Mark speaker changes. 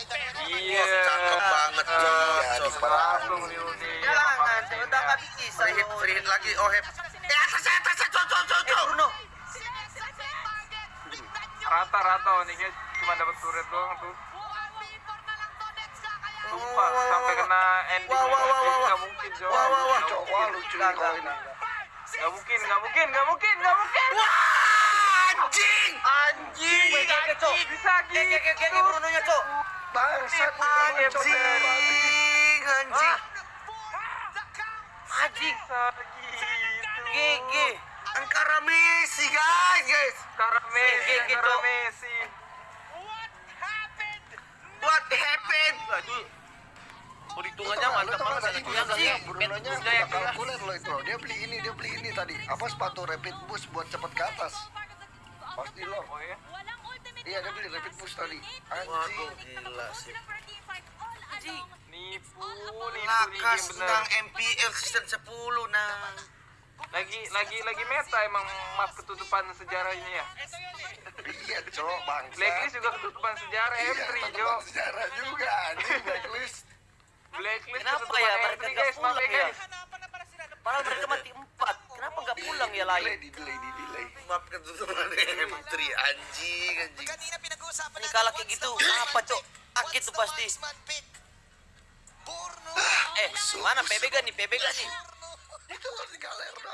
Speaker 1: Iya.
Speaker 2: Cakep banget
Speaker 1: Eh,
Speaker 2: Iya,
Speaker 1: langsung nih Uni.
Speaker 3: Jangan, udah nggak bisa.
Speaker 2: Free hit, free hit lagi. Oh. Eh, cok, cok,
Speaker 3: Eh. Bruno.
Speaker 1: Rata-rata Uni cuma dapat turret doang tuh.
Speaker 3: Wah,
Speaker 1: sampai kena ending
Speaker 3: Wah, wah, wah, wah, wah.
Speaker 1: nggak mungkin Jo.
Speaker 3: Wah, wah, wah.
Speaker 1: Nggak
Speaker 2: Cok,
Speaker 1: mungkin.
Speaker 2: wah, lucu
Speaker 3: Enggak,
Speaker 2: nih kalau
Speaker 3: enggak,
Speaker 2: ini.
Speaker 1: Nggak mungkin, nggak mungkin, nggak mungkin, nggak mungkin.
Speaker 2: Wah, anjing.
Speaker 3: Anjing.
Speaker 1: Bisa
Speaker 3: Brunonya, Cok.
Speaker 2: Bangsat.
Speaker 1: Anjing.
Speaker 2: Anjing, anjing.
Speaker 1: Gitu.
Speaker 3: Gege.
Speaker 2: Ankara Messi, guys, guys.
Speaker 1: Sekarang Messi, sekarang Messi.
Speaker 2: What happened?
Speaker 4: itu perhitungannya mantap banget
Speaker 2: bilangnya
Speaker 4: yang
Speaker 2: Brunonya kalkuler loh itu. Dia beli ini, dia beli ini tadi. Apa sepatu rapid boost buat cepet ke atas. Pasti loh.
Speaker 1: Oh ya?
Speaker 2: Iya, dia beli rapid boost tadi. Anjing.
Speaker 4: gila sih.
Speaker 3: Anjing.
Speaker 1: Nipu, nipu nih
Speaker 2: Lakas nang MPL season 10 nang.
Speaker 1: Lagi, lagi, lagi meta emang map ketutupan sejarah ini ya.
Speaker 2: Iya, cok, bangsa.
Speaker 1: Blacklist juga ketutupan sejarah
Speaker 2: Iya,
Speaker 1: M3 Jo.
Speaker 2: teman sejarah juga anjing blacklist.
Speaker 1: Blacklist
Speaker 3: Kenapa ya mereka
Speaker 1: M3
Speaker 3: nggak
Speaker 1: guys,
Speaker 3: pulang
Speaker 1: ya guys.
Speaker 3: Padahal mereka mati empat. Kenapa nggak pulang ya
Speaker 2: Delay,
Speaker 3: lain?
Speaker 2: di delay, di delay
Speaker 4: maaf ketutupan M3 anjing anjing.
Speaker 3: Ini pinag-uusapan. Kalau kayak gitu apa cok? Akit tuh pasti. Eh, mana PB nih? PB nih? Itu di galer dong